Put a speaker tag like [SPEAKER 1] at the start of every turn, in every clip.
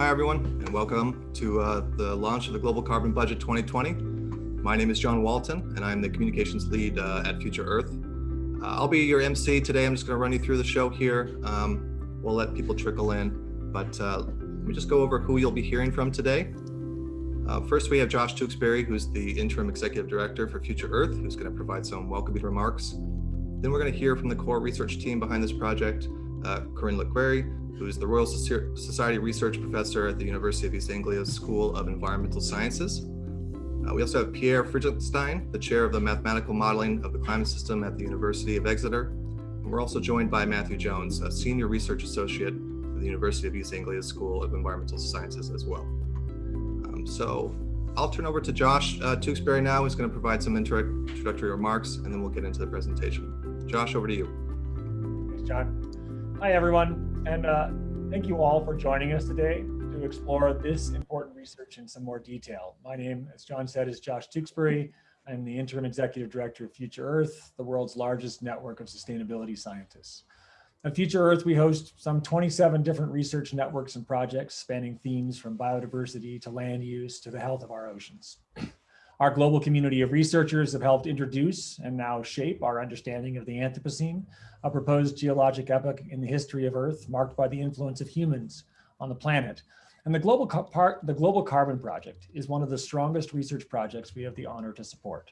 [SPEAKER 1] Hi, everyone, and welcome to uh, the launch of the Global Carbon Budget 2020. My name is John Walton, and I'm the communications lead uh, at Future Earth. Uh, I'll be your MC today. I'm just going to run you through the show here. Um, we'll let people trickle in, but uh, let me just go over who you'll be hearing from today. Uh, first, we have Josh Tewksbury, who's the interim executive director for Future Earth, who's going to provide some welcoming remarks. Then we're going to hear from the core research team behind this project, uh, Corinne Le Quéré, who is the Royal Society Research Professor at the University of East Anglia School of Environmental Sciences. Uh, we also have Pierre Friedlingstein, the chair of the mathematical modeling of the climate system at the University of Exeter. And we're also joined by Matthew Jones, a senior research associate at the University of East Anglia School of Environmental Sciences as well. Um, so I'll turn over to Josh uh, Tewksbury now, who's going to provide some introductory remarks, and then we'll get into the presentation. Josh, over to you.
[SPEAKER 2] Thanks, John. Hi, everyone. And uh, thank you all for joining us today to explore this important research in some more detail. My name, as John said, is Josh Tewksbury. I'm the Interim Executive Director of Future Earth, the world's largest network of sustainability scientists. At Future Earth, we host some 27 different research networks and projects spanning themes from biodiversity to land use to the health of our oceans. Our global community of researchers have helped introduce and now shape our understanding of the Anthropocene, a proposed geologic epoch in the history of Earth marked by the influence of humans on the planet. And the Global, part, the Global Carbon Project is one of the strongest research projects we have the honor to support.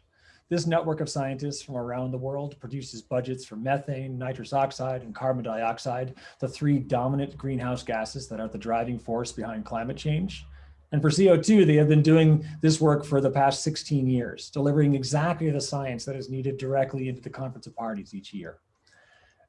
[SPEAKER 2] This network of scientists from around the world produces budgets for methane, nitrous oxide, and carbon dioxide, the three dominant greenhouse gases that are the driving force behind climate change. And for CO2, they have been doing this work for the past 16 years, delivering exactly the science that is needed directly into the Conference of Parties each year.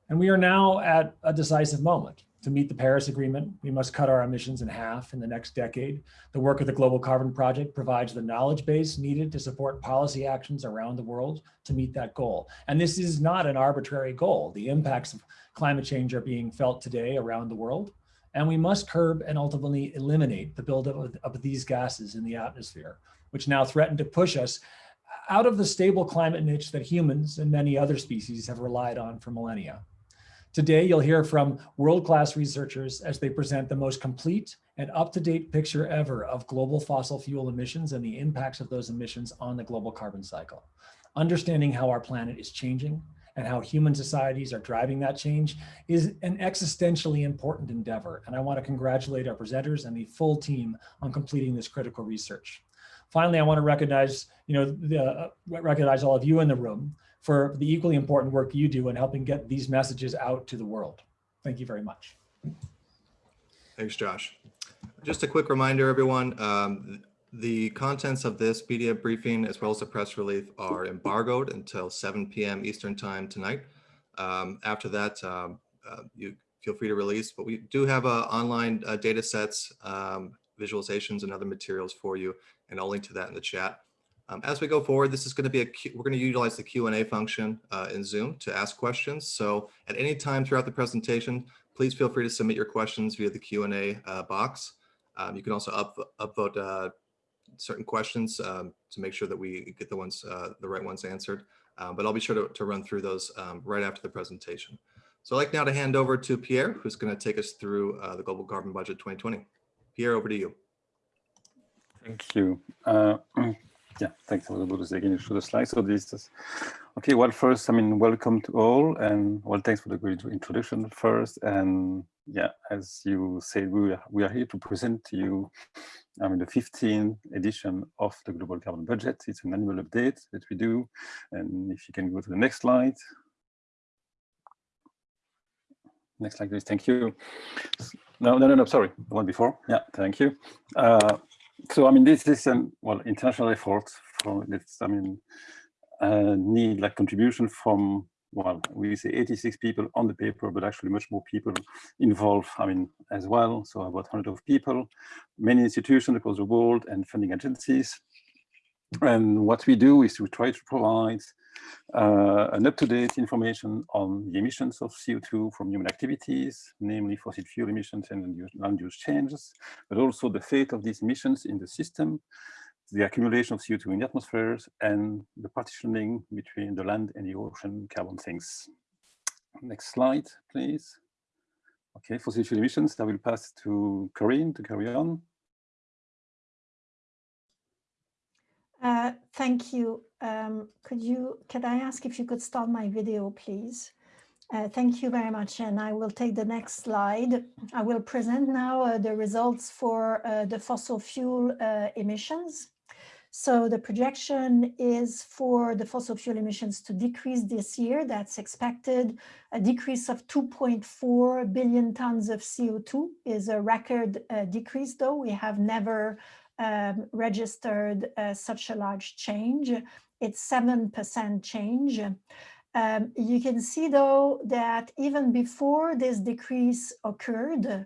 [SPEAKER 2] And we are now at a decisive moment. To meet the Paris Agreement, we must cut our emissions in half in the next decade. The work of the Global Carbon Project provides the knowledge base needed to support policy actions around the world to meet that goal. And this is not an arbitrary goal. The impacts of climate change are being felt today around the world and we must curb and ultimately eliminate the buildup of, of these gases in the atmosphere, which now threaten to push us out of the stable climate niche that humans and many other species have relied on for millennia. Today, you'll hear from world-class researchers as they present the most complete and up-to-date picture ever of global fossil fuel emissions and the impacts of those emissions on the global carbon cycle. Understanding how our planet is changing, and how human societies are driving that change is an existentially important endeavor. And I want to congratulate our presenters and the full team on completing this critical research. Finally, I want to recognize, you know, the, uh, recognize all of you in the room for the equally important work you do in helping get these messages out to the world. Thank you very much.
[SPEAKER 1] Thanks, Josh. Just a quick reminder, everyone, um, the contents of this media briefing, as well as the press release, are embargoed until 7 p.m. Eastern time tonight. Um, after that, um, uh, you feel free to release, but we do have uh, online uh, data sets, um, visualizations, and other materials for you, and I'll link to that in the chat. Um, as we go forward, this is going to be a we're going to utilize the Q&A function uh, in Zoom to ask questions. So at any time throughout the presentation, please feel free to submit your questions via the Q&A uh, box. Um, you can also up, upvote uh, certain questions um, to make sure that we get the ones, uh, the right ones answered. Um, but I'll be sure to, to run through those um, right after the presentation. So I'd like now to hand over to Pierre, who's going to take us through uh, the Global Carbon Budget 2020. Pierre, over to you.
[SPEAKER 3] Thank you. Uh, yeah, thanks. Able to again show the slides. So this is okay. Well, first, I mean, welcome to all, and well, thanks for the great introduction first. And yeah, as you said, we are, we are here to present to you I mean, the 15th edition of the Global Carbon Budget. It's an annual update that we do. And if you can go to the next slide. Next slide, please. Thank you. No, no, no, no, sorry. The one before. Yeah, thank you. Uh, so, I mean, this is an, well, international effort for this, I mean, uh, need like contribution from well, we say 86 people on the paper, but actually much more people involved, I mean, as well. So about 100 of people, many institutions across the world and funding agencies. And what we do is we try to provide uh, an up-to-date information on the emissions of CO2 from human activities, namely fossil fuel emissions and land use changes, but also the fate of these emissions in the system, the accumulation of CO2 in the atmospheres and the partitioning between the land and the ocean carbon sinks. Next slide, please. Okay, fossil fuel emissions, I will pass to Corinne to carry on.
[SPEAKER 4] Uh, thank you. Um, could you, could I ask if you could start my video, please? Uh, thank you very much. And I will take the next slide. I will present now uh, the results for uh, the fossil fuel uh, emissions. So the projection is for the fossil fuel emissions to decrease this year. That's expected. A decrease of 2.4 billion tons of CO2 is a record uh, decrease, though. We have never um, registered uh, such a large change. It's 7% change. Um, you can see, though, that even before this decrease occurred,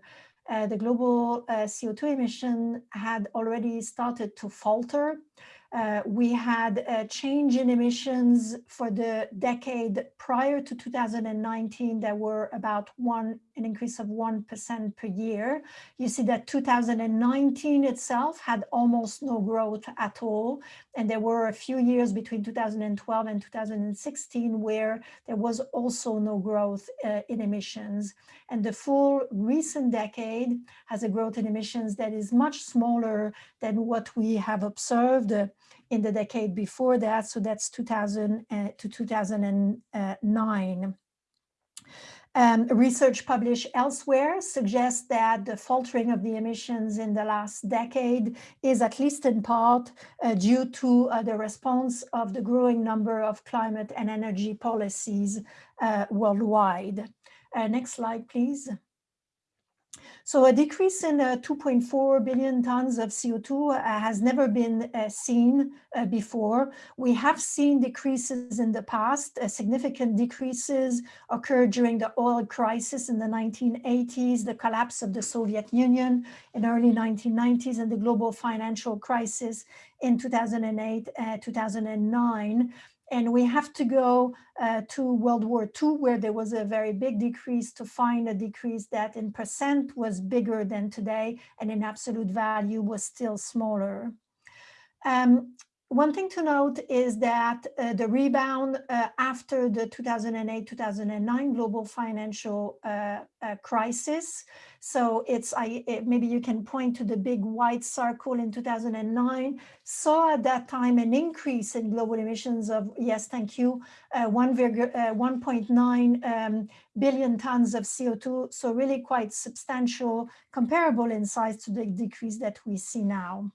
[SPEAKER 4] the global uh, CO2 emission had already started to falter. Uh, we had a change in emissions for the decade prior to 2019 that were about one, an increase of 1% per year. You see that 2019 itself had almost no growth at all. And there were a few years between 2012 and 2016 where there was also no growth uh, in emissions. And the full recent decade has a growth in emissions that is much smaller than what we have observed in the decade before that. So that's 2000 uh, to 2009. Um, research published elsewhere suggests that the faltering of the emissions in the last decade is at least in part uh, due to uh, the response of the growing number of climate and energy policies uh, worldwide. Uh, next slide, please. So a decrease in uh, 2.4 billion tons of CO2 uh, has never been uh, seen before. We have seen decreases in the past. Significant decreases occurred during the oil crisis in the 1980s, the collapse of the Soviet Union in early 1990s, and the global financial crisis in 2008, uh, 2009. And we have to go uh, to World War II, where there was a very big decrease to find a decrease that in percent was bigger than today and in absolute value was still smaller. Um, one thing to note is that uh, the rebound uh, after the 2008-2009 global financial uh, uh, crisis. So it's I it, maybe you can point to the big white circle in 2009. Saw at that time an increase in global emissions of yes, thank you, uh, 1.9 uh, um, billion tons of CO2. So really quite substantial, comparable in size to the decrease that we see now.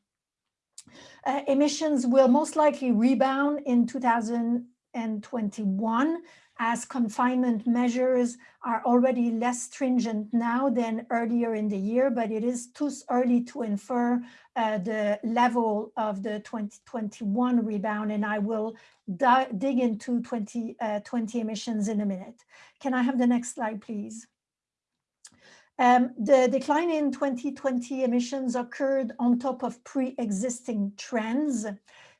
[SPEAKER 4] Uh, emissions will most likely rebound in 2021 as confinement measures are already less stringent now than earlier in the year, but it is too early to infer uh, the level of the 2021 rebound, and I will dig into 2020 uh, emissions in a minute. Can I have the next slide, please? Um, the decline in 2020 emissions occurred on top of pre-existing trends.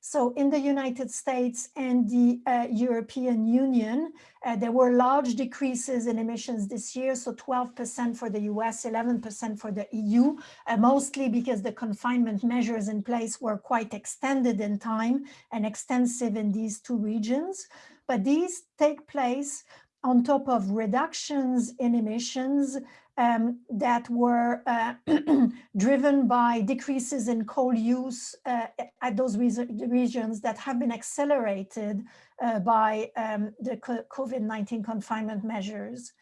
[SPEAKER 4] So in the United States and the uh, European Union, uh, there were large decreases in emissions this year. So 12% for the US, 11% for the EU, uh, mostly because the confinement measures in place were quite extended in time and extensive in these two regions. But these take place on top of reductions in emissions um, that were uh, driven by decreases in coal use uh, at those regions that have been accelerated uh, by um, the COVID-19 confinement measures.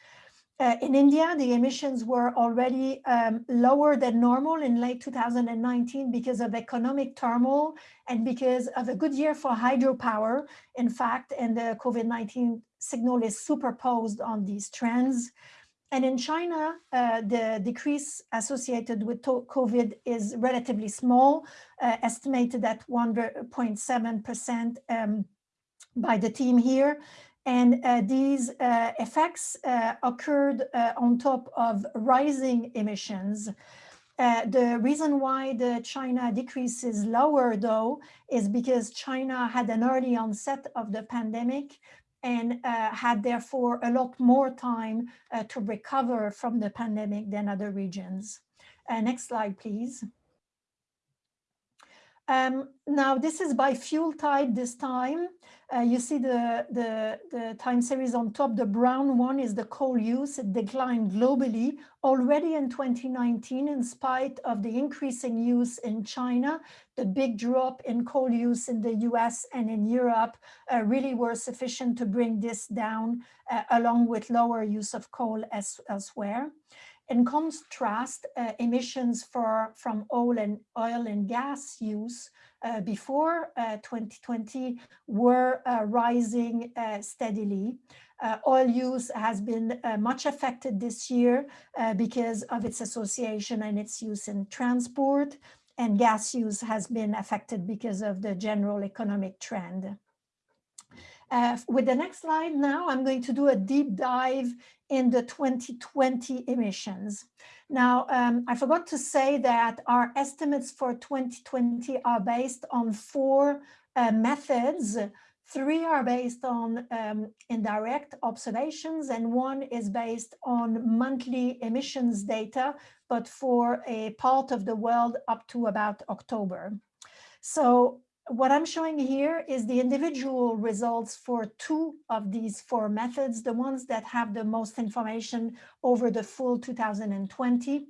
[SPEAKER 4] Uh, in India, the emissions were already um, lower than normal in late 2019 because of economic turmoil and because of a good year for hydropower, in fact, and the COVID-19 signal is superposed on these trends. And in China, uh, the decrease associated with COVID is relatively small, uh, estimated at 1.7% um, by the team here. And uh, these uh, effects uh, occurred uh, on top of rising emissions. the reason why the China decrease is lower, though, is because China had an early onset of the pandemic and uh, had therefore a lot more time uh, to recover from the pandemic than other regions. Uh, next slide, please. Um, now this is by fuel type this time. Uh, you see the, the, the time series on top, the brown one is the coal use. It declined globally already in 2019 in spite of the increasing use in China. The big drop in coal use in the US and in Europe uh, really were sufficient to bring this down uh, along with lower use of coal as, elsewhere. In contrast, uh, emissions for, from oil and oil and gas use uh, before uh, 2020 were uh, rising uh, steadily. Uh, oil use has been much affected this year because of its association and its use in transport and gas use has been affected because of the general economic trend. Uh, with the next slide now, I'm going to do a deep dive in the 2020 emissions. Now, um, I forgot to say that our estimates for 2020 are based on four uh, methods. Three are based on um, indirect observations and one is based on monthly emissions data, but for a part of the world up to about October. So what I'm showing here is the individual results for two of these four methods, the ones that have the most information over the full 2020.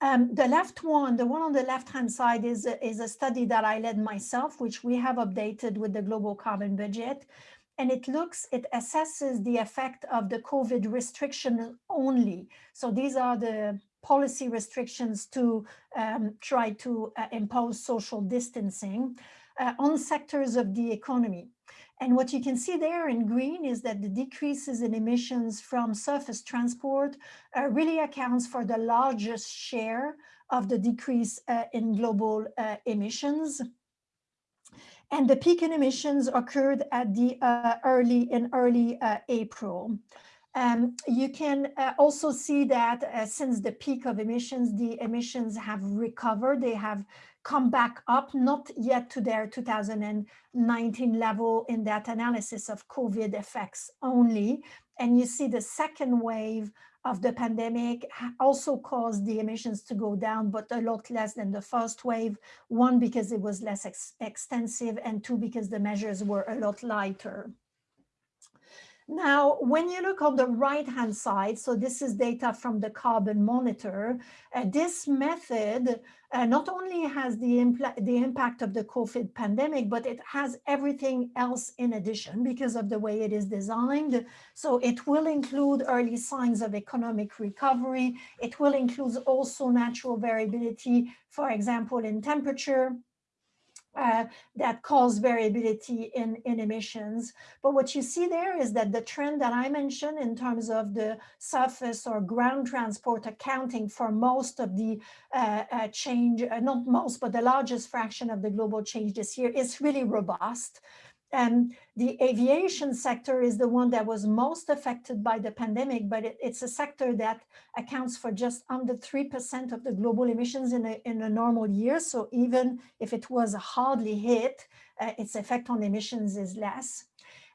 [SPEAKER 4] Um, the left one, the one on the left-hand side is is a study that I led myself, which we have updated with the global carbon budget. And it looks, it assesses the effect of the COVID restriction only. So these are the policy restrictions to um, try to uh, impose social distancing uh, on sectors of the economy. And what you can see there in green is that the decreases in emissions from surface transport uh, really accounts for the largest share of the decrease uh, in global uh, emissions. And the peak in emissions occurred at the uh, early in early April. Um, you can uh, also see that uh, since the peak of emissions, the emissions have recovered. They have come back up, not yet to their 2019 level in that analysis of COVID effects only. And you see the second wave of the pandemic also caused the emissions to go down, but a lot less than the first wave. One, because it was less ex extensive, and two, because the measures were a lot lighter. Now, when you look on the right-hand side, so this is data from the carbon monitor, uh, this method uh, not only has the, the impact of the COVID pandemic, but it has everything else in addition because of the way it is designed. So it will include early signs of economic recovery. It will include also natural variability, for example, in temperature, uh, that cause variability in, in emissions. But what you see there is that the trend that I mentioned in terms of the surface or ground transport accounting for most of the uh, uh, change, uh, not most, but the largest fraction of the global change this year is really robust. And the aviation sector is the one that was most affected by the pandemic, but it, it's a sector that accounts for just under 3% of the global emissions in a, in a normal year. So even if it was hardly hit, uh, its effect on emissions is less.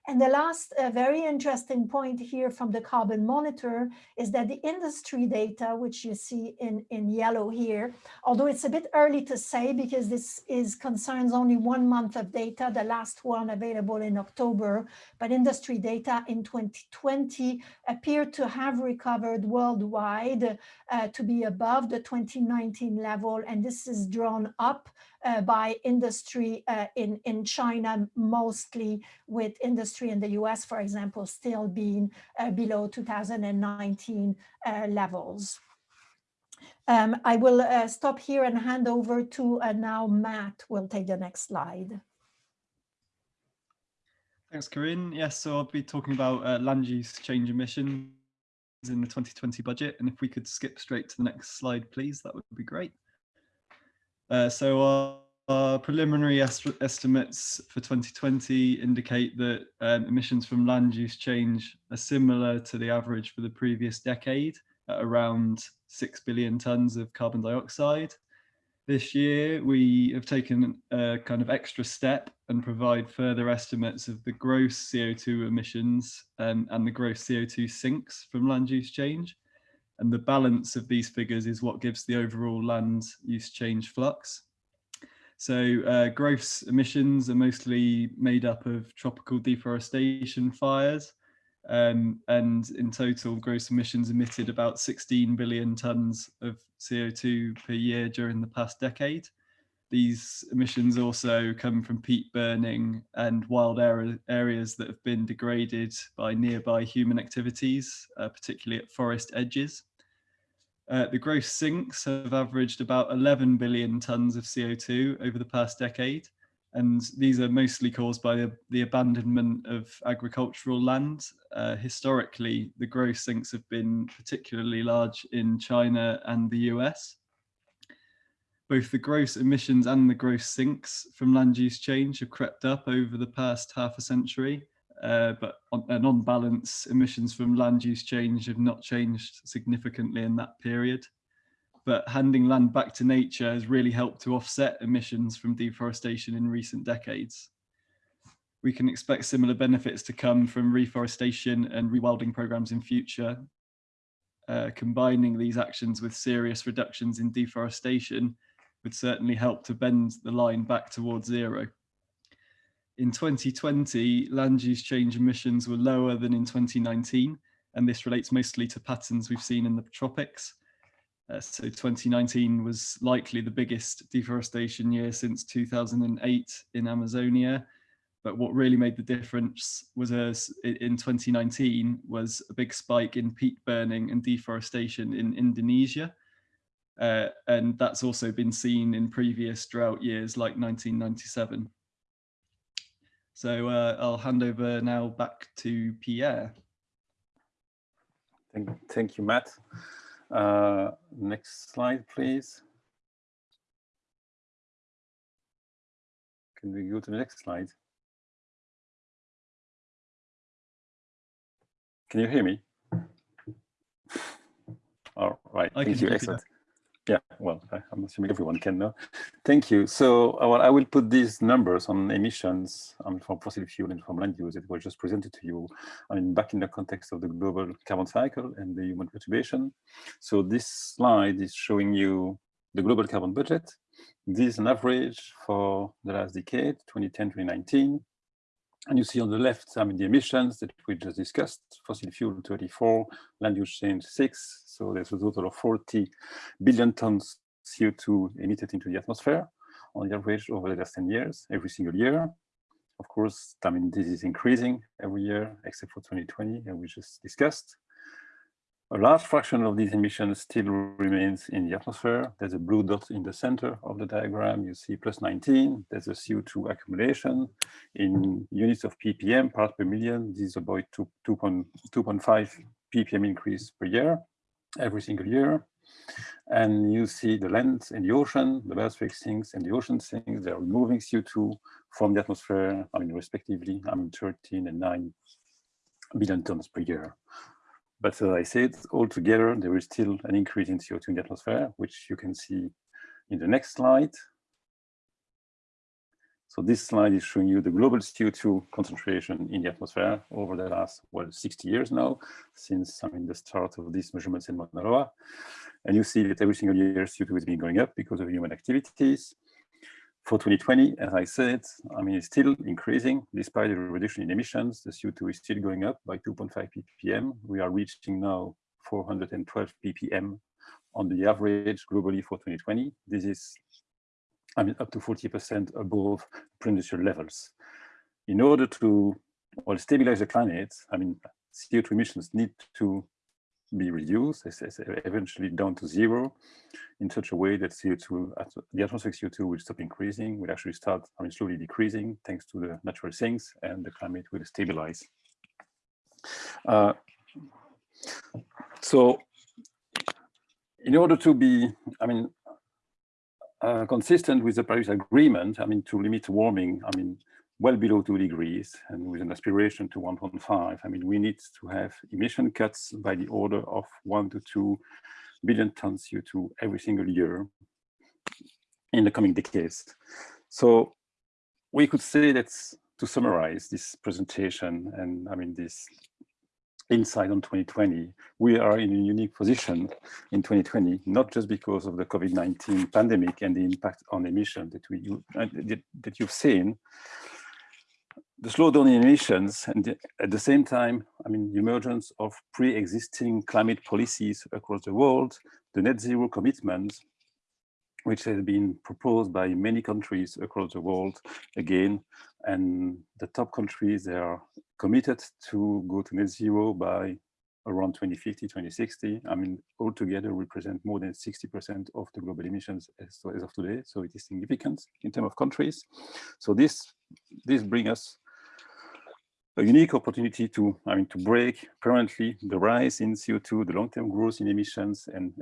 [SPEAKER 4] And the last uh, very interesting point here from the carbon monitor is that the industry data, which you see in, in yellow here, although it's a bit early to say because this is concerns only one month of data, the last one available in October, but industry data in 2020 appear to have recovered worldwide uh, to be above the 2019 level. And this is drawn up uh, by industry uh, in, in China, mostly with industry in the US, for example, still being uh, below 2019 uh, levels. Um, I will uh, stop here and hand over to uh, now Matt will take the next slide.
[SPEAKER 5] Thanks, Corinne. Yes, so I'll be talking about land use change emissions in the 2020 budget. And if we could skip straight to the next slide, please, that would be great. Uh, so our, our preliminary est estimates for 2020 indicate that um, emissions from land use change are similar to the average for the previous decade at around 6 billion tons of carbon dioxide. This year, we have taken a kind of extra step and provide further estimates of the gross CO2 emissions um, and the gross CO2 sinks from land use change. And the balance of these figures is what gives the overall land use change flux. So uh, gross emissions are mostly made up of tropical deforestation fires. Um, and in total, gross emissions emitted about 16 billion tons of CO2 per year during the past decade. These emissions also come from peat burning and wild area, areas that have been degraded by nearby human activities, uh, particularly at forest edges. Uh, the gross sinks have averaged about 11 billion tons of CO2 over the past decade, and these are mostly caused by the, the abandonment of agricultural land. Uh, historically, the gross sinks have been particularly large in China and the US. Both the gross emissions and the gross sinks from land use change have crept up over the past half a century, uh, but on, and on balance, emissions from land use change have not changed significantly in that period. But handing land back to nature has really helped to offset emissions from deforestation in recent decades. We can expect similar benefits to come from reforestation and rewilding programs in future. Uh, combining these actions with serious reductions in deforestation would certainly help to bend the line back towards zero in 2020, land use change emissions were lower than in 2019, and this relates mostly to patterns we've seen in the tropics. Uh, so 2019 was likely the biggest deforestation year since 2008 in Amazonia. But what really made the difference was a, in 2019 was a big spike in peat burning and deforestation in Indonesia. Uh, and that's also been seen in previous drought years like 1997. So uh, I'll hand over now back to Pierre.
[SPEAKER 3] Thank, thank you, Matt. Uh, next slide, please. Can we go to the next slide? Can you hear me? All right,
[SPEAKER 5] I
[SPEAKER 3] thank you, excellent. Yeah, well, I- I'm assuming everyone can know. Thank you. So uh, well, I will put these numbers on emissions um, from fossil fuel and from land use that were just presented to you. I mean, back in the context of the global carbon cycle and the human perturbation. So this slide is showing you the global carbon budget. This is an average for the last decade, 2010, 2019. And you see on the left, I mean, the emissions that we just discussed, fossil fuel 34, land use change six. So there's a total of 40 billion tons CO2 emitted into the atmosphere on the average over the last 10 years, every single year. Of course, I mean, this is increasing every year, except for 2020, and uh, we just discussed. A large fraction of these emissions still remains in the atmosphere. There's a blue dot in the center of the diagram. You see plus 19. There's a CO2 accumulation in units of ppm, part per million. This is about 2.5 ppm increase per year, every single year. And you see the land and the ocean, the biosphere sinks and the ocean sinks. They're removing CO2 from the atmosphere, I mean, respectively, I mean, 13 and 9 billion tons per year. But as I said, altogether, there is still an increase in CO2 in the atmosphere, which you can see in the next slide. So this slide is showing you the global CO2 concentration in the atmosphere over the last, well, 60 years now, since I mean, the start of these measurements in Mauna Loa. And you see that every single year CO2 has been going up because of human activities. For 2020, as I said, I mean, it's still increasing despite the reduction in emissions. The CO2 is still going up by 2.5 ppm. We are reaching now 412 ppm on the average globally for 2020. This is, I mean, up to 40% above pre-industrial levels. In order to well, stabilize the climate, I mean, CO2 emissions need to be reduced, eventually down to zero, in such a way that CO2, the atmospheric CO2 will stop increasing, will actually start, I mean, slowly decreasing thanks to the natural sinks, and the climate will stabilize. Uh, so, in order to be, I mean, uh, consistent with the Paris Agreement, I mean, to limit warming, I mean, well below two degrees and with an aspiration to 1.5, I mean, we need to have emission cuts by the order of one to two billion tons CO2 every single year in the coming decades. So we could say that to summarize this presentation and I mean this insight on 2020, we are in a unique position in 2020, not just because of the COVID-19 pandemic and the impact on emissions that, we, uh, that you've seen, the slowdown in emissions and at the same time, I mean, the emergence of pre-existing climate policies across the world, the net zero commitments, which has been proposed by many countries across the world again, and the top countries, they are committed to go to net zero by around 2050, 2060. I mean, altogether represent more than 60% of the global emissions as, as, of today. So it is significant in terms of countries. So this, this brings us a unique opportunity to, I mean, to break permanently the rise in CO2, the long-term growth in emissions, and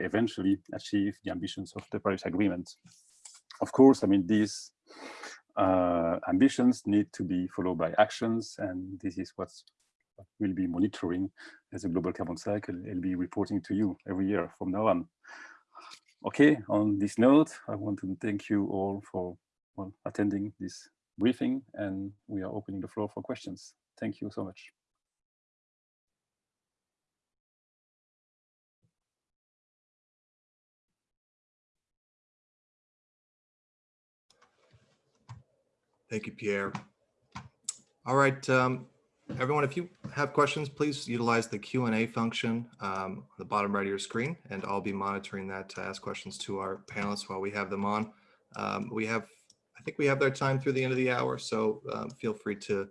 [SPEAKER 3] eventually achieve the ambitions of the Paris Agreement. Of course, I mean, these uh, ambitions need to be followed by actions, and this is what we'll be monitoring as a global carbon cycle. I'll be reporting to you every year from now on. Okay, on this note, I want to thank you all for well, attending this briefing, and we are opening the floor for questions. Thank you so much.
[SPEAKER 1] Thank you, Pierre. All right, um, everyone, if you have questions, please utilize the Q&A function um, on the bottom right of your screen, and I'll be monitoring that to ask questions to our panelists while we have them on. Um, we have, I think we have their time through the end of the hour, so um, feel free to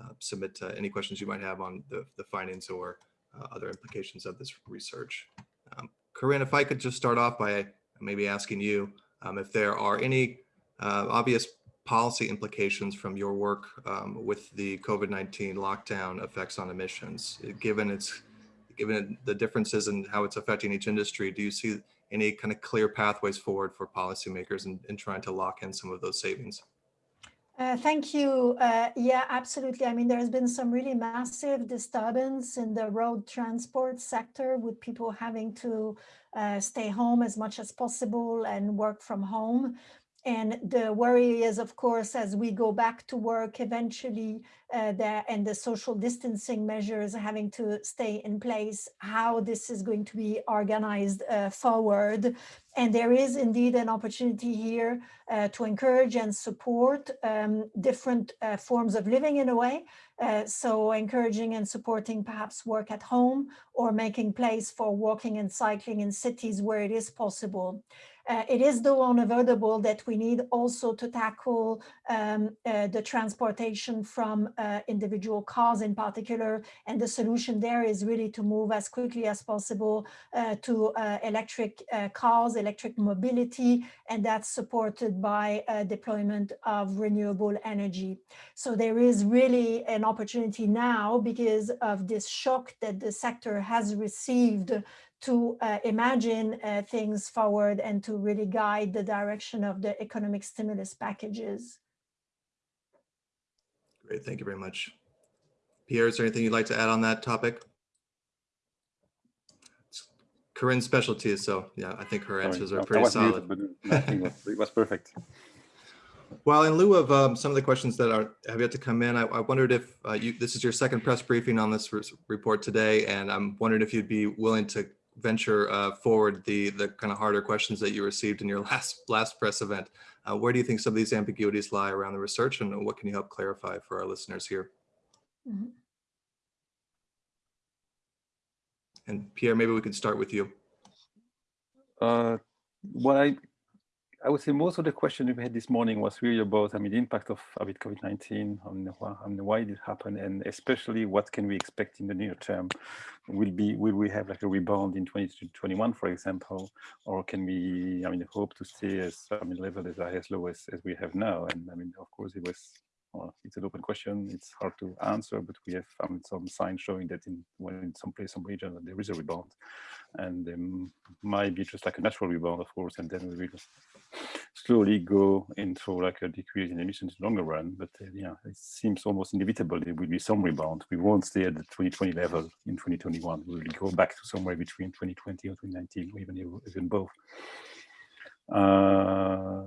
[SPEAKER 1] uh, submit uh, any questions you might have on the, the findings or uh, other implications of this research. Um, Corinne, if I could just start off by maybe asking you um, if there are any uh, obvious policy implications from your work um, with the COVID-19 lockdown effects on emissions, given its given the differences in how it's affecting each industry, do you see any kind of clear pathways forward for policymakers in trying to lock in some of those savings?
[SPEAKER 4] Uh, thank you. Uh, yeah, absolutely. I mean, there has been some really massive disturbance in the road transport sector with people having to uh, stay home as much as possible and work from home. And the worry is, of course, as we go back to work eventually, uh, the, and the social distancing measures having to stay in place, how this is going to be organized uh, forward. And there is indeed an opportunity here uh, to encourage and support um, different uh, forms of living in a way. Uh, so encouraging and supporting perhaps work at home or making place for walking and cycling in cities where it is possible. Uh, it is though unavoidable that we need also to tackle um, uh, the transportation from uh, individual cars in particular. And the solution there is really to move as quickly as possible uh, to uh, electric uh, cars, electric mobility, and that's supported by deployment of renewable energy. So there is really an opportunity now because of this shock that the sector has received to uh, imagine uh, things forward and to really guide the direction of the economic stimulus packages.
[SPEAKER 1] Great, thank you very much. Pierre, is there anything you'd like to add on that topic? It's Corinne's specialty, so yeah, I think her answers are pretty solid.
[SPEAKER 3] Muted, it was perfect.
[SPEAKER 1] Well, in lieu of um, some of the questions that are have yet to come in, I, I wondered if uh, you this is your second press briefing on this report today, and I'm wondering if you'd be willing to venture uh, forward the the kind of harder questions that you received in your last last press event. Uh, where do you think some of these ambiguities lie around the research and what can you help clarify for our listeners here? Mm -hmm. And Pierre, maybe we could start with you.
[SPEAKER 3] Uh, what I I would say most of the question we had this morning was really about, I mean, the impact of COVID-19 on, on why did it happen, and especially what can we expect in the near term? Will be will we have like a rebound in 2021, for example, or can we, I mean, hope to stay as I mean level as as low as, as we have now? And I mean, of course, it was well, it's an open question. It's hard to answer, but we have some signs showing that in when in some place, some region, there is a rebound, and there might be just like a natural rebound, of course, and then we will slowly go into like a decrease in emissions in the longer run. But uh, yeah, it seems almost inevitable there will be some rebound. We won't stay at the 2020 level in 2021. We will go back to somewhere between 2020 or 2019, or even even both. Uh,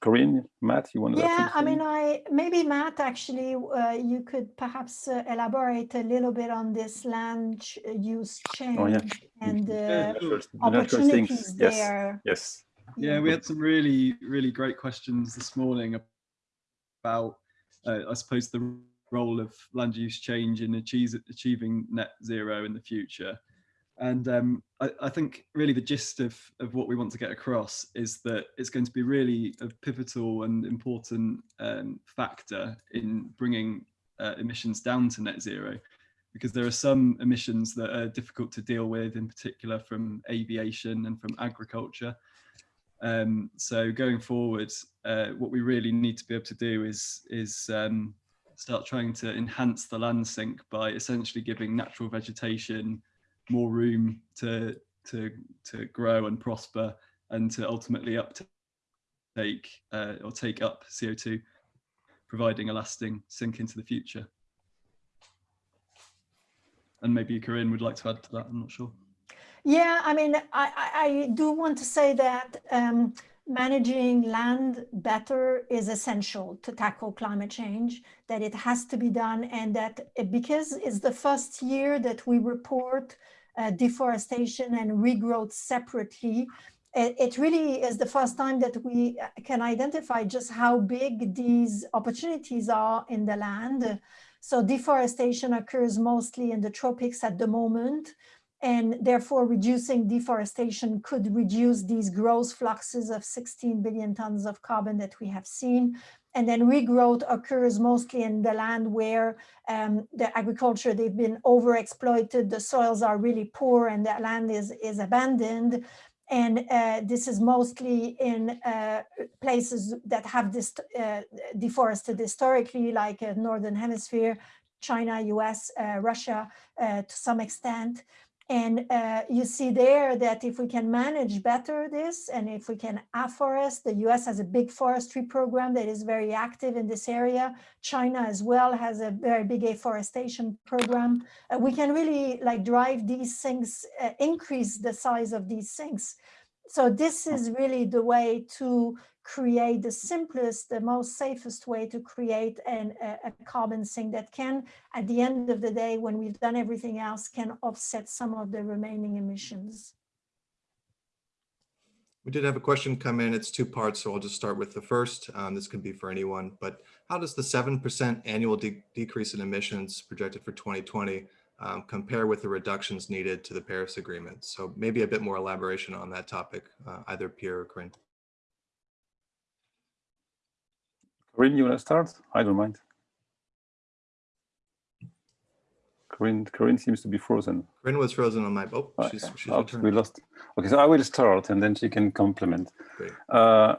[SPEAKER 3] Corinne, Matt, you want to?
[SPEAKER 4] Yeah, I mean. I, maybe Matt, actually, uh, you could perhaps uh, elaborate a little bit on this land uh, use change
[SPEAKER 3] Oh, yeah.
[SPEAKER 4] and
[SPEAKER 3] The
[SPEAKER 4] the
[SPEAKER 3] natural- things,
[SPEAKER 4] opportunities
[SPEAKER 3] yes,
[SPEAKER 4] there.
[SPEAKER 3] Yes.
[SPEAKER 5] Yeah, we had some really, really great questions this morning about, uh, I suppose, the role of land use change in achieve, achieving net zero in the future. And um, I, I think really the gist of, of what we want to get across is that it's going to be really a pivotal and important um, factor in bringing uh, emissions down to net zero because there are some emissions that are difficult to deal with, in particular from aviation and from agriculture. Um, so going forward, uh, what we really need to be able to do is is um, start trying to enhance the land sink by essentially giving natural vegetation more room to to to grow and prosper and to ultimately uptake uh, or take up CO2, providing a lasting sink into the future. And maybe Corinne would like to add to that. I'm not sure.
[SPEAKER 4] Yeah, I mean, I, I, do want to say that um, managing land better is essential to tackle climate change, that it has to be done and that because it's the first year that we report uh, deforestation and regrowth separately, it, it really is the first time that we uh, can identify just how big these opportunities are in the land. So deforestation occurs mostly in the tropics at the moment and therefore reducing deforestation could reduce these gross fluxes of 16 billion tons of carbon that we have seen. And then regrowth occurs mostly in the land where um, the agriculture, they've been overexploited, the soils are really poor and the land is, is abandoned. And uh, this is mostly in uh, places that have this uh, deforested historically, like uh, Northern Hemisphere, China, US, uh, Russia, uh, to some extent. And uh, you see there that if we can manage better this and if we can afforest, the US has a big forestry program that is very active in this area. China as well has a very big afforestation program. Uh, we can really like drive these things, uh, increase the size of these things. So this is really the way to create the simplest, the most safest way to create an, a, a, carbon sink that can, at the end of the day, when we've done everything else, can offset some of the remaining emissions.
[SPEAKER 1] We did have a question come in. It's two parts, so I'll just start with the first. Um, this can be for anyone, but how does the 7% annual de decrease in emissions projected for 2020 um, compare with the reductions needed to the Paris Agreement? So maybe a bit more elaboration on that topic, uh, either Pierre or Corinne.
[SPEAKER 3] Corinne, you want to start? I don't mind. Corinne, Corinne seems to be frozen.
[SPEAKER 1] Corinne was frozen on my, oh, she's,
[SPEAKER 3] Okay.
[SPEAKER 1] she's
[SPEAKER 3] Oh, we lost. Okay, so I will start and then she can complement.
[SPEAKER 1] Great.
[SPEAKER 3] Uh,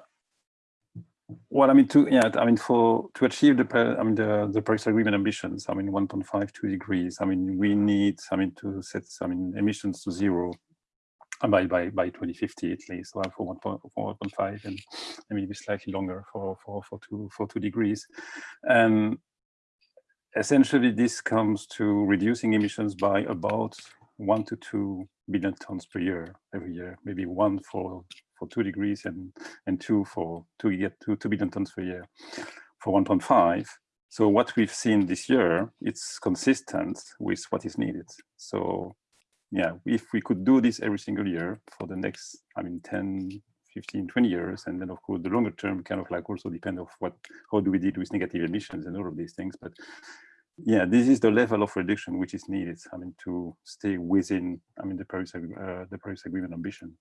[SPEAKER 3] well, I mean, to yeah, I mean, for to achieve the I mean the the Paris Agreement ambitions, I mean, 1.5 two degrees. I mean, we need, I mean, to set, I mean, emissions to zero by by by 2050 at least, well, for 1.5 for 1.5 and maybe slightly longer for for for two for two degrees. And essentially, this comes to reducing emissions by about one to two billion tons per year every year, maybe one for for two degrees and and two for two get two two billion tons per year for 1.5. So what we've seen this year, it's consistent with what is needed. So yeah, if we could do this every single year for the next, I mean, 10, 15, 20 years, and then of course the longer term kind of like also depend of what, how do we deal with negative emissions and all of these things. But yeah, this is the level of reduction which is needed. I mean, to stay within, I mean, the Paris, uh, the Paris Agreement ambition.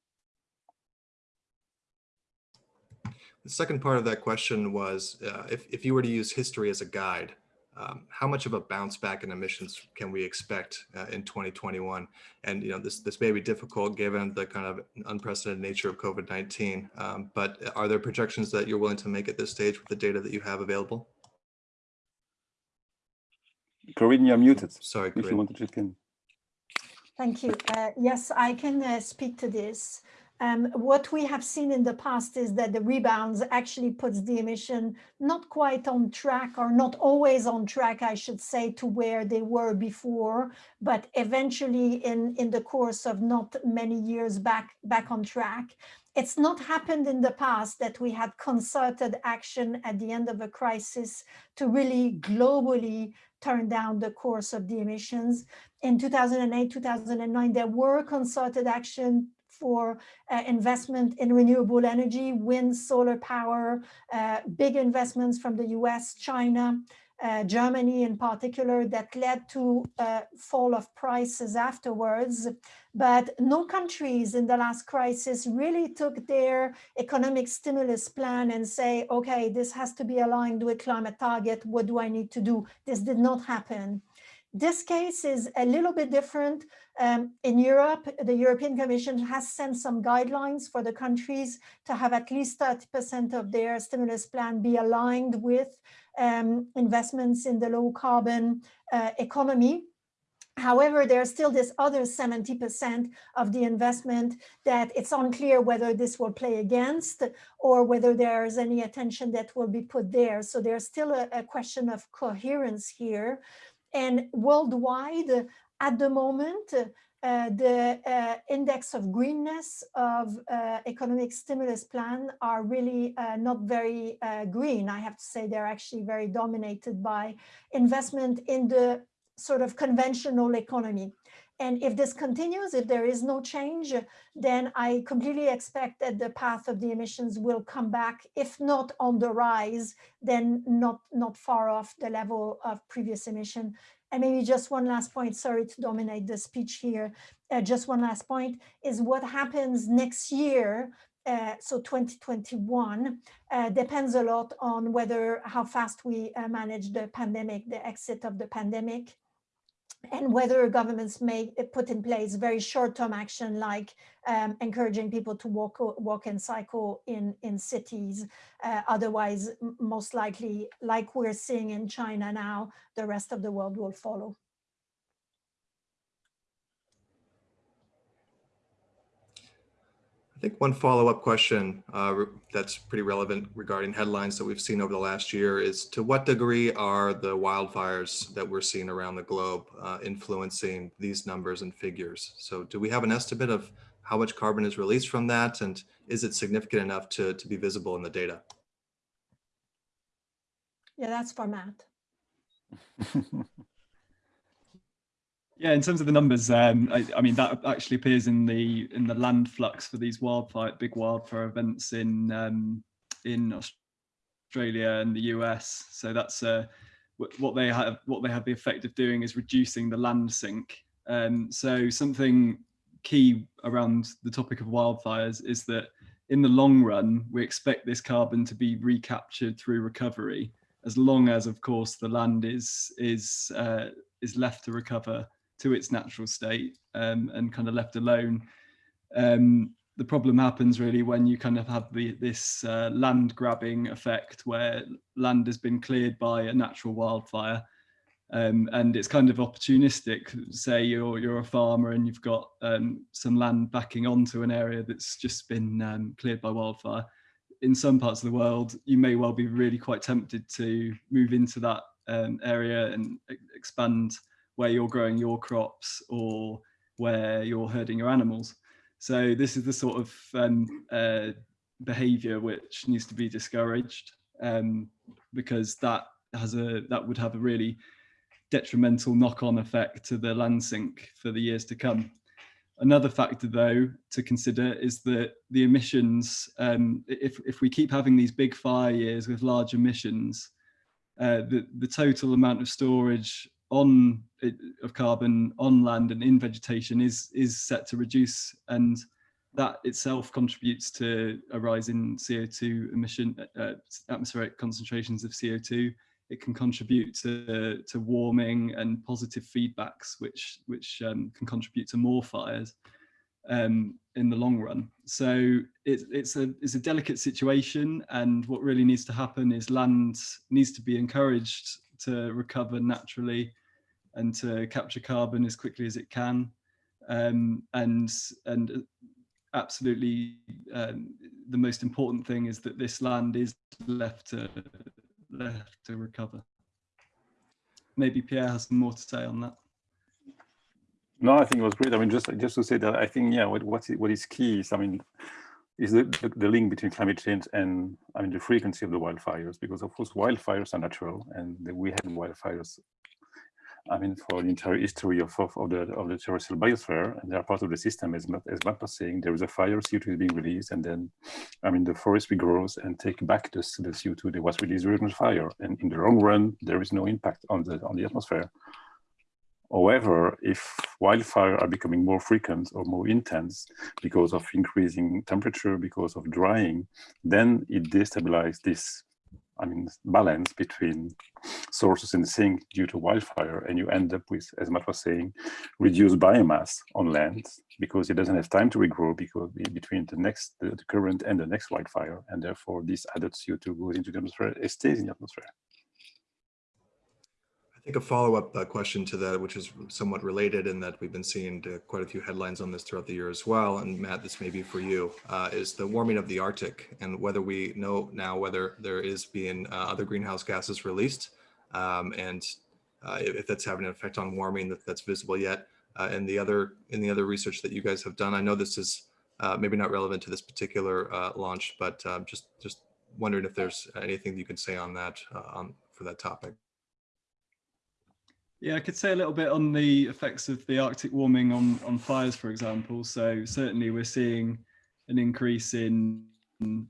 [SPEAKER 1] The second part of that question was, uh, if, if you were to use history as a guide, um, how much of a bounce back in emissions can we expect uh, in 2021? And you know, this this may be difficult given the kind of unprecedented nature of COVID-19. Um, but are there projections that you're willing to make at this stage with the data that you have available?
[SPEAKER 3] Corinne, you're muted.
[SPEAKER 1] Sorry,
[SPEAKER 3] If you
[SPEAKER 1] Corinne.
[SPEAKER 3] want to check in.
[SPEAKER 4] Thank you. Uh, yes, I can uh, speak to this. Um, what we have seen in the past is that the rebounds actually puts the emission not quite on track or not always on track, I should say, to where they were before, but eventually in, in the course of not many years back, back on track. it's not happened in the past that we had concerted action at the end of a crisis to really globally turn down the course of the emissions. In 2008, 2009, there were concerted action for uh, investment in renewable energy, wind, solar power, uh, big investments from the US, China, uh, Germany in particular, that led to uh, fall of prices afterwards. But no countries in the last crisis really took their economic stimulus plan and say, okay, this has to be aligned with climate target. What do I need to do? This did not happen. This case is a little bit different. Um, in Europe, the European Commission has sent some guidelines for the countries to have at least 30% of their stimulus plan be aligned with um, investments in the low carbon uh, economy. However, there's still this other 70% of the investment that it's unclear whether this will play against or whether there's any attention that will be put there. So there's still a, a question of coherence here. And worldwide, at the moment, uh, the uh, index of greenness of uh, economic stimulus plan are really uh, not very uh, green. I have to say they're actually very dominated by investment in the sort of conventional economy. And if this continues, if there is no change, then I completely expect that the path of the emissions will come back, if not on the rise, then not, not far off the level of previous emission. And maybe just one last point, sorry to dominate the speech here. Uh, just one last point is what happens next year uh, so 2021 uh, depends a lot on whether how fast we uh, manage the pandemic, the exit of the pandemic and whether governments may put in place very short-term action like um, encouraging people to walk walk and cycle in in cities. Uh, otherwise most likely like we're seeing in China now the rest of the world will follow
[SPEAKER 1] think one follow-up question uh, that's pretty relevant regarding headlines that we've seen over the last year is to what degree are the wildfires that we're seeing around the globe uh, influencing these numbers and figures? So do we have an estimate of how much carbon is released from that and is it significant enough to, to be visible in the data?
[SPEAKER 4] Yeah, that's for Matt.
[SPEAKER 5] Yeah, in terms of the numbers, um, I, I, mean that actually appears in the in the land flux for these wildfire big wildfire events in um, in Australia and the US. So that's uh, what they have what they have the effect of doing is reducing the land sink. Um, so something key around the topic of wildfires is that in the long run we expect this carbon to be recaptured through recovery, as long as of course the land is is uh, is left to recover to its natural state um, and kind of left alone. Um, the problem happens really when you kind of have the, this uh, land grabbing effect where land has been cleared by a natural wildfire um, and it's kind of opportunistic. Say you're you're a farmer and you've got um, some land backing onto an area that's just been um, cleared by wildfire. In some parts of the world, you may well be really quite tempted to move into that um, area and expand where you're growing your crops or where you're herding your animals. So this is the sort of um, uh, behavior which needs to be discouraged um, because that has a that would have a really detrimental knock-on effect to the land sink for the years to come. Another factor though to consider is that the emissions, um, if, if we keep having these big fire years with large emissions, uh, the, the total amount of storage on of carbon on land and in vegetation is is set to reduce and that itself contributes to a rise in CO2 emission, uh, atmospheric concentrations of CO2. It can contribute to, to warming and positive feedbacks, which, which um, can contribute to more fires um, in the long run. So it, it's, a, it's a delicate situation. And what really needs to happen is land needs to be encouraged to recover naturally and to capture carbon as quickly as it can. Um, and and absolutely um, the most important thing is that this land is left to left to recover. Maybe Pierre has more to say on that.
[SPEAKER 3] No, I think it was great. I mean, just just to say that I think yeah, what what is, what is key is I mean, is the, the, link between climate change and I mean the frequency of the wildfires because of course wildfires are natural and we had wildfires I mean for the entire history of, of, of, the of the terrestrial biosphere and they are part of the system as as Matt was saying there is a fire CO2 is being released and then I mean the forest regrows and take back the, the CO2 that was released during the fire. And in the long run there is no impact on the on the atmosphere. However, if wildfires are becoming more frequent or more intense because of increasing temperature, because of drying, then it destabilizes this, I mean, balance between sources in the sink due to wildfire, and you end up with, as Matt was saying, reduced biomass on land because it doesn't have time to regrow because between the next, the, current and the next wildfire, and therefore this added CO2 goes into the atmosphere, it stays in the atmosphere.
[SPEAKER 1] I think a follow-up uh, question to that, which is somewhat related in that we've been seeing uh, quite a few headlines on this throughout the year as well. And Matt, this may be for you, uh, is the warming of the Arctic and whether we know now whether there is being uh, other greenhouse gases released um, and uh, if, that's having an effect on warming that, that's visible yet. Uh, and the other in the other research that you guys have done, I know this is maybe not relevant to this particular launch, but just just wondering if there's anything you can say on that on, for that topic.
[SPEAKER 5] Yeah, I could say a little bit on the effects of the Arctic warming on, on fires, for example. So certainly we're seeing an increase in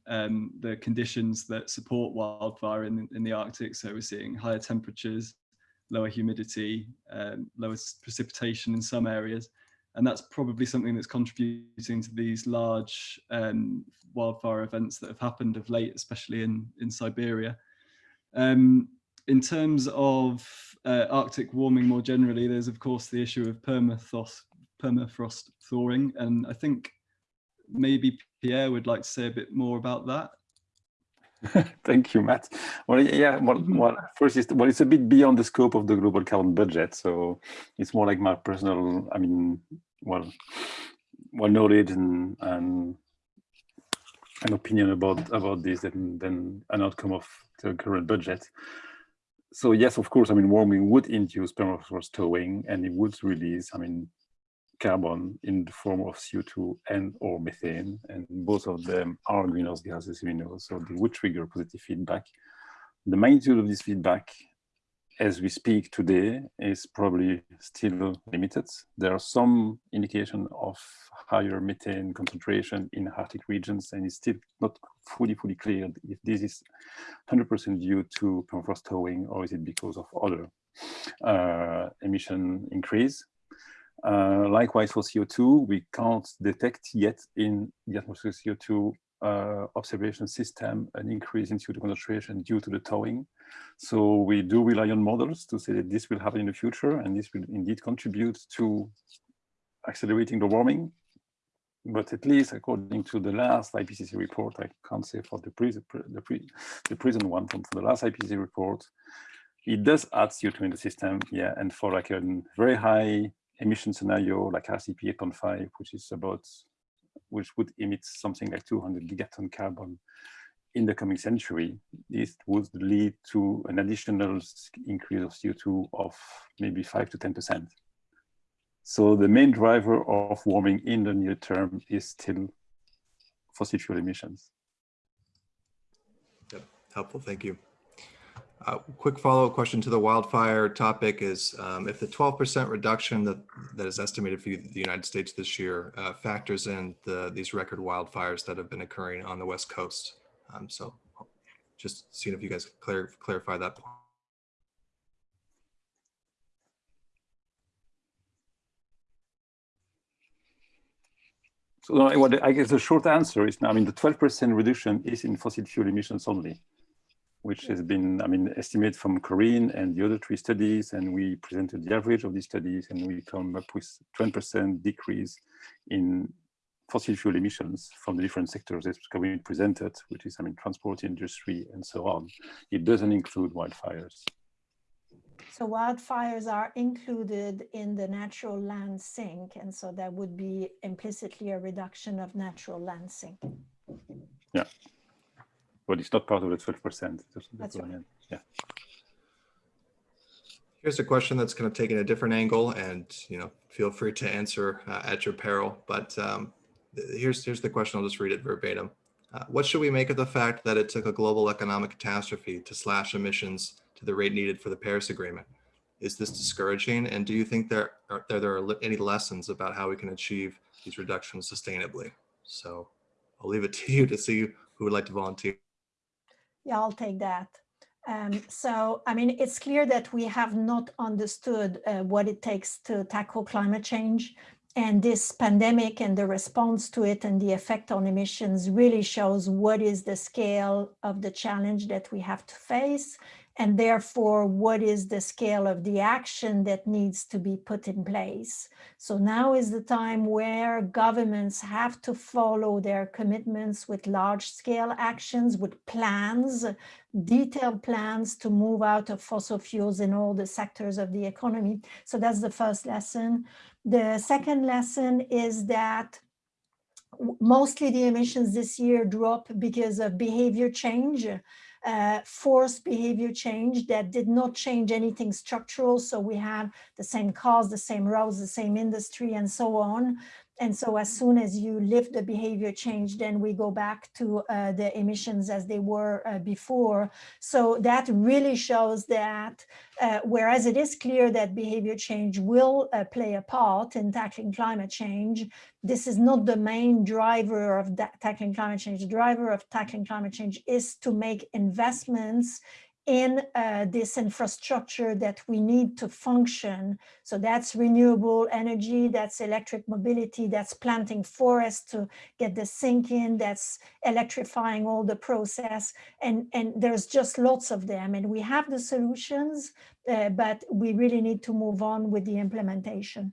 [SPEAKER 5] um, the conditions that support wildfire in, in the Arctic. So we're seeing higher temperatures, lower humidity, um, lower precipitation in some areas. And that's probably something that's contributing to these large um, wildfire events that have happened of late, especially in, in Siberia. Um, in terms of uh, Arctic warming more generally, there's of course the issue of permafrost, permafrost thawing, and I think maybe Pierre would like to say a bit more about that.
[SPEAKER 3] Thank you, Matt. Well, yeah, well, well, first, is, well, it's a bit beyond the scope of the global carbon budget, so it's more like my personal, I mean, well, well knowledge and and an opinion about about this than than an outcome of the current budget so yes, of course, I mean, warming would induce permafrost thawing and it would release, I mean, carbon in the form of CO2 and or methane, and both of them are greenhouse gases, we know, so they would trigger positive feedback. The magnitude of this feedback as we speak today is probably still limited. There are some indication of higher methane concentration in Arctic regions, and it's still not fully, fully clear if this is 100% due to permafrost thawing or is it because of other uh, emission increase. Uh, likewise for CO2, we can't detect yet in the atmosphere CO2 uh, observation system an increase in CO2 concentration due to the towing. So we do rely on models to say that this will happen in the future and this will indeed contribute to accelerating the warming. But at least according to the last IPCC report, I can't say for the, pre the, pre the present one, from the last IPCC report, it does add CO2 in the system, yeah, and for like a very high emission scenario like RCP 8.5, which is about which would emit something like 200 gigaton carbon in the coming century, this would lead to an additional increase of CO2 of maybe 5 to 10%. So the main driver of warming in the near term is still fossil fuel emissions.
[SPEAKER 1] Yep, helpful, thank you. Uh, quick follow-up question to the wildfire topic is um, if the 12% reduction that, that is estimated for the United States this year uh, factors in the, these record wildfires that have been occurring on the West Coast. Um, so just seeing if you guys clar clarify that point.
[SPEAKER 3] So I guess the short answer is, I mean, the 12% reduction is in fossil fuel emissions only which has been, I mean, estimated from Corinne and the other three studies, and we presented the average of these studies, and we come up with 20% decrease in fossil fuel emissions from the different sectors that's being presented, which is, I mean, transport industry and so on. It doesn't include wildfires.
[SPEAKER 4] So wildfires are included in the natural land sink, and so that would be implicitly a reduction of natural land sink.
[SPEAKER 3] Yeah but it's not part of the 12%.
[SPEAKER 4] That's right.
[SPEAKER 3] Yeah.
[SPEAKER 1] Here's a question that's kind of taking a different angle and, you know, feel free to answer uh, at your peril. But um, th- here's, here's the question. I'll just read it verbatim. Uh, what should we make of the fact that it took a global economic catastrophe to slash emissions to the rate needed for the Paris Agreement? Is this discouraging? And do you think there are, there, there are any lessons about how we can achieve these reductions sustainably? So I'll leave it to you to see who would like to volunteer.
[SPEAKER 4] Yeah, I'll take that. Um, so, I mean, it's clear that we have not understood uh, what it takes to tackle climate change. And this pandemic and the response to it and the effect on emissions really shows what is the scale of the challenge that we have to face. And therefore, what is the scale of the action that needs to be put in place? So now is the time where governments have to follow their commitments with large scale actions, with plans, detailed plans to move out of fossil fuels in all the sectors of the economy. So that's the first lesson. The second lesson is that mostly the emissions this year drop because of behavior change, uh, forced behavior change that did not change anything structural. So we have the same cars, the same roads, the same industry and so on. And so as soon as you lift the behavior change, then we go back to uh, the emissions as they were uh, before. So that really shows that uh, whereas it is clear that behavior change will uh, play a part in tackling climate change, this is not the main driver of tackling climate change. The driver of tackling climate change is to make investments in uh, this infrastructure that we need to function. So that's renewable energy, that's electric mobility, that's planting forests to get the sink in, that's electrifying all the process. And, and there's just lots of them. And we have the solutions, uh, but we really need to move on with the implementation.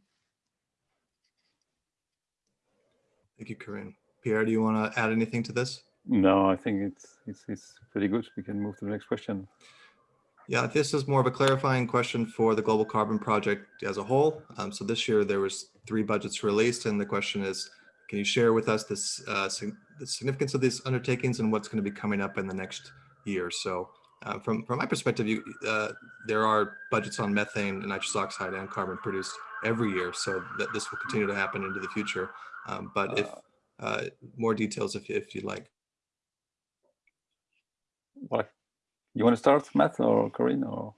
[SPEAKER 1] Thank you, Corinne. Pierre, do you want to add anything to this?
[SPEAKER 3] No, I think it's, it's, it's pretty good. We can move to the next question.
[SPEAKER 1] Yeah, this is more of a clarifying question for the Global Carbon Project as a whole. Um, so this year there was three budgets released and the question is, can you share with us this, uh, sig- the significance of these undertakings and what's going to be coming up in the next year? So uh, from, from my perspective, you, uh, there are budgets on methane and nitrous oxide and carbon produced every year. So that this will continue to happen into the future. Um, but if uh, more details, if, if you'd like.
[SPEAKER 3] What, you want to start, Matt or Corinne or?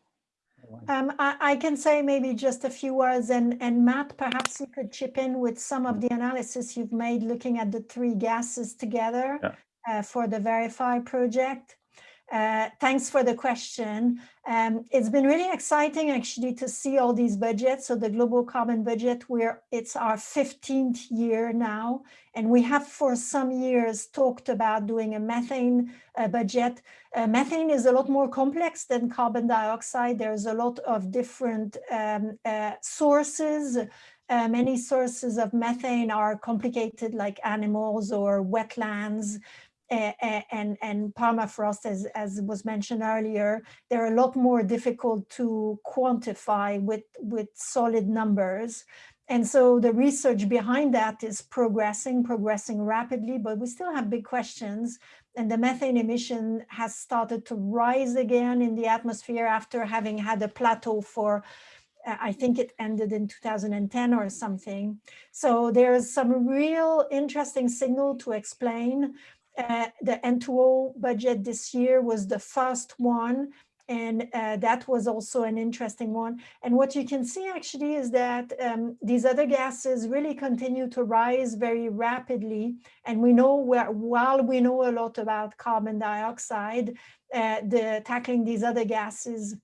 [SPEAKER 4] Um, I, I can say maybe just a few words and, and Matt, perhaps you could chip in with some of the analysis you've made looking at the three gases together
[SPEAKER 3] Yeah.
[SPEAKER 4] uh, for the Verify project. Uh, thanks for the question. Um, it's been really exciting actually to see all these budgets. So the global carbon budget, where it's our 15th year now, and we have for some years talked about doing a methane uh, budget. Uh, methane is a lot more complex than carbon dioxide. There's a lot of different um, uh, sources. Uh, many sources of methane are complicated like animals or wetlands and, and permafrost, as, as was mentioned earlier, they're a lot more difficult to quantify with, with solid numbers. And so the research behind that is progressing, progressing rapidly, but we still have big questions. And the methane emission has started to rise again in the atmosphere after having had a plateau for, uh, I think it ended in 2010 or something. So there's some real interesting signal to explain uh, the N2O budget this year was the first one, and uh, that was also an interesting one. And what you can see actually is that um, these other gases really continue to rise very rapidly. And we know where, while we know a lot about carbon dioxide, uh, the tackling these other gases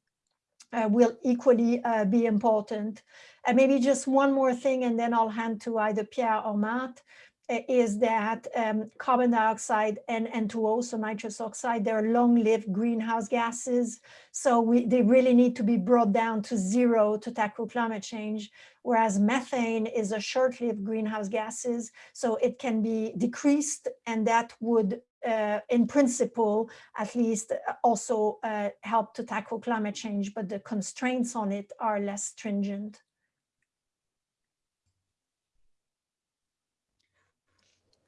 [SPEAKER 4] uh, will equally uh, be important. And maybe just one more thing, and then I'll hand to either Pierre or Matt is that um, carbon dioxide and N2O, so nitrous oxide, they're long-lived greenhouse gases. So we, they really need to be brought down to zero to tackle climate change, whereas methane is a short-lived greenhouse gases. So it can be decreased and that would, uh, in principle, at least uh, also uh, help to tackle climate change, but the constraints on it are less stringent.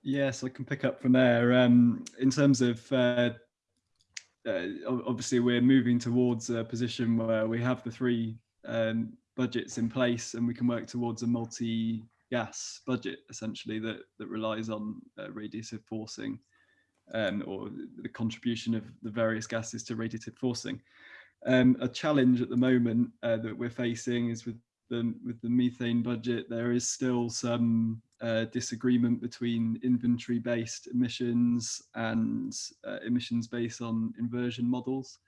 [SPEAKER 5] Yes, I can pick up from there. Um, in terms of, uh, uh, obviously, we're moving towards a position where we have the three um, budgets in place and we can work towards a multi gas budget essentially that that relies on uh, radiative forcing um, or the contribution of the various gases to radiative forcing. Um, a challenge at the moment uh, that we're facing is with the, with the methane budget, there is still some uh, disagreement between inventory based emissions and uh, emissions based on inversion models.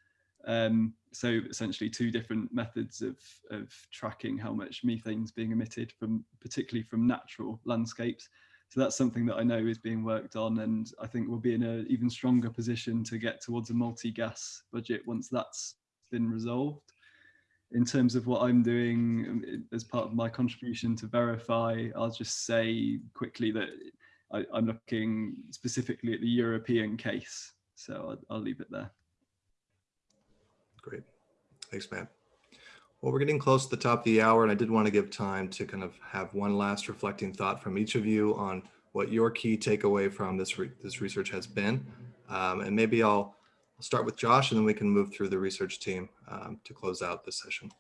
[SPEAKER 5] Um, so essentially two different methods of, of tracking how much methane is being emitted from particularly from natural landscapes. So that's something that I know is being worked on and I think we'll be in an even stronger position to get towards a multi-gas budget once that's been resolved. In terms of what I'm doing um, as part of my contribution to verify, I'll just say quickly that I, am looking specifically at the European case. So I'll, I'll leave it there.
[SPEAKER 1] Great. Thanks, Matt. Well, we're getting close to the top of the hour, and I did want to give time to kind of have one last reflecting thought from each of you on what your key takeaway from this re this research has been. Um, and maybe I'll I'll start with Josh and then we can move through the research team um, to close out this session.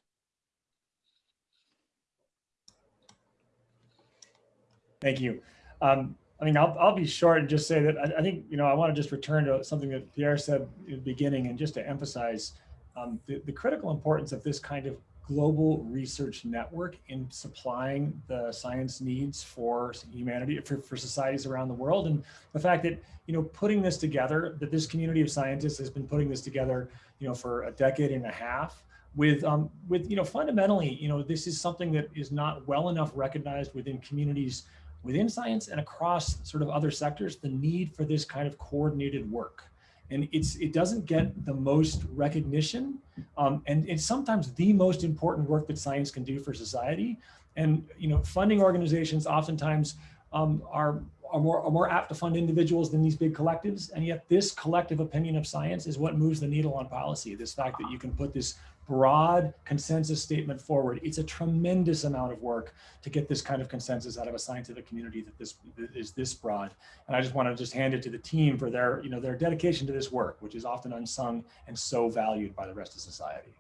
[SPEAKER 2] Thank you. Um, I mean, I'll, I'll be short and just say that I, I, think, you know, I want to just return to something that Pierre said in the beginning and just to emphasize um, the, the critical importance of this kind of global research network in supplying the science needs for humanity, for, for societies around the world. And the fact that, you know, putting this together, that this community of scientists has been putting this together, you know, for a decade and a half with, um, with, you know, fundamentally, you know, this is something that is not well enough recognized within communities within science and across sort of other sectors, the need for this kind of coordinated work and it's it doesn't get the most recognition um, and it's sometimes the most important work that science can do for society and you know funding organizations oftentimes um, are are more, are more apt to fund individuals than these big collectives. And yet this collective opinion of science is what moves the needle on policy. This fact that you can put this broad consensus statement forward. It's a tremendous amount of work to get this kind of consensus out of a scientific community that this that is this broad. And I just want to just hand it to the team for their, you know, their dedication to this work, which is often unsung and so valued by the rest of society.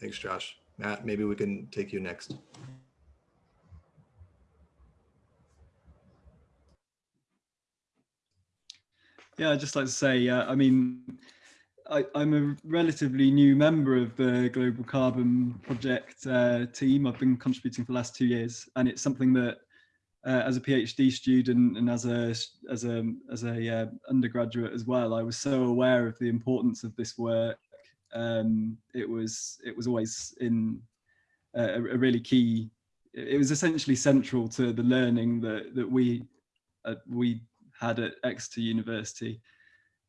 [SPEAKER 1] Thanks, Josh. Matt, maybe we can take you next.
[SPEAKER 5] Yeah, I'd just like to say, uh, I mean, I, am a relatively new member of the Global Carbon Project uh, team. I've been contributing for the last two years, and it's something that, uh, as a PhD student and as a as a as a uh, undergraduate as well, I was so aware of the importance of this work. Um, it was it was always in a, a, really key. It was essentially central to the learning that that we uh, we had at Exeter University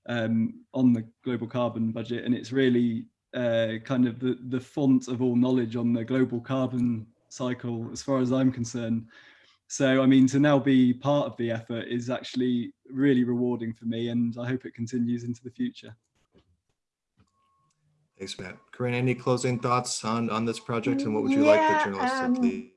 [SPEAKER 5] um, on the global carbon budget. And it's really uh, kind of the, the font of all knowledge on the global carbon cycle, as far as I'm concerned. So, I mean, to now be part of the effort is actually really rewarding for me, and I hope it continues into the future.
[SPEAKER 1] Thanks, Matt. Corinne, any closing thoughts on, on this project, and what would you yeah, like the journalists um, to leave?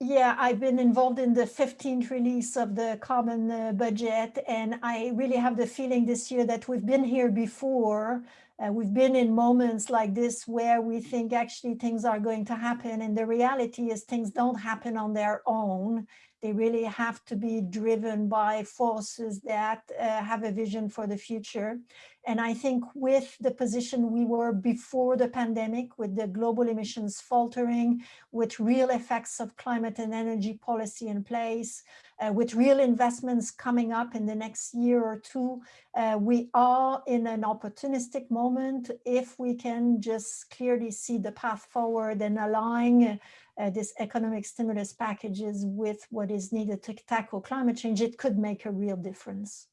[SPEAKER 4] Yeah, I've been involved in the 15th release of the carbon uh, budget, and I really have the feeling this year that we've been here before. Uh, we've been in moments like this where we think actually things are going to happen, and the reality is things don't happen on their own. They really have to be driven by forces that uh, have a vision for the future. And I think with the position we were before the pandemic, with the global emissions faltering, with real effects of climate and energy policy in place, uh, with real investments coming up in the next year or two, uh, we are in an opportunistic moment if we can just clearly see the path forward and align uh, this economic stimulus packages with what is needed to tackle climate change, it could make a real difference.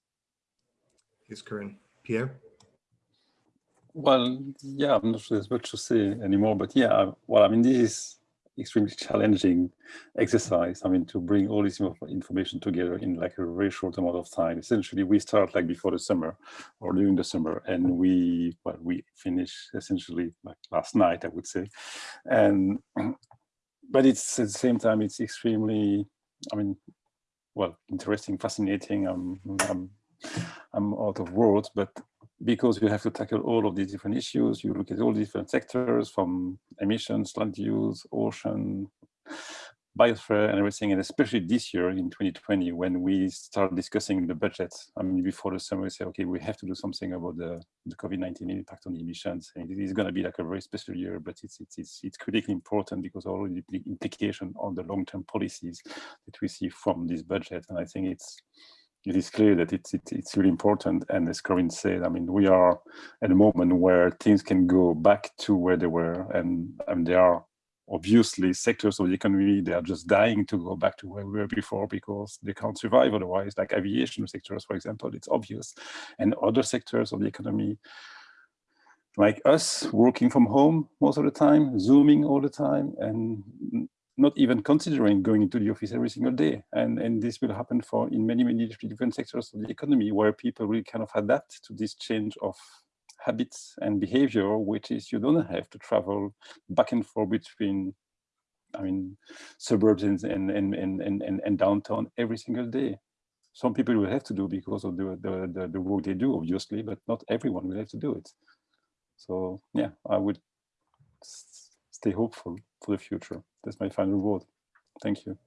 [SPEAKER 1] Thanks, Corinne. Pierre?
[SPEAKER 3] Well, yeah, I'm not sure there's much to say anymore, but yeah, well, I mean, this is extremely challenging exercise. I mean, to bring all this information together in like a very short amount of time. Essentially, we start like before the summer or during the summer, and we well, we finish essentially like last night, I would say, and but it's at the same time it's extremely, I mean, well, interesting, fascinating. I'm I'm I'm out of words, but because you have to tackle all of these different issues. You look at all different sectors from emissions, land use, ocean, biosphere and everything, and especially this year in 2020, when we start discussing the budget. I mean, before the summer, we say, okay, we have to do something about the, the COVID-19 impact on emissions. And it is going to be like a very special year, but it's it's it's, it's critically important because all the impli- implication on the long-term policies that we see from this budget. And I think it's it is clear that it's it's, it's really important. And as Corinne said, I mean, we are at a moment where things can go back to where they were, and and there are obviously sectors of the economy they are just dying to go back to where we were before because they can't survive otherwise like aviation sectors for example it's obvious and other sectors of the economy like us working from home most of the time zooming all the time and not even considering going into the office every single day and and this will happen for in many many different sectors of the economy where people will kind of adapt to this change of habits and behavior, which is you don't have to travel back and forth between, I mean, suburbs and, and, and, and, and, and downtown every single day. Some people will have to do because of the, the, the, the work they do, obviously, but not everyone will have to do it. So yeah, I would stay hopeful for the future. That's my final word. Thank you.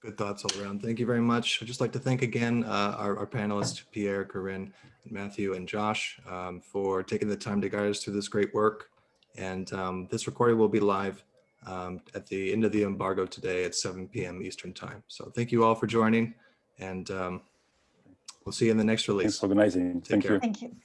[SPEAKER 1] Good thoughts all around. Thank you very much. I'd just like to thank again uh, our, our panelists, Pierre, Corinne, Matthew, and Josh, um, for taking the time to guide us through this great work. And um, this recording will be live um, at the end of the embargo today at 7 p.m. Eastern Time. So thank you all for joining, and um, we'll see you in the next
[SPEAKER 3] Thanks
[SPEAKER 1] release.
[SPEAKER 3] for organizing.
[SPEAKER 1] Take
[SPEAKER 3] Thank
[SPEAKER 1] care.
[SPEAKER 3] you.
[SPEAKER 4] Thank you.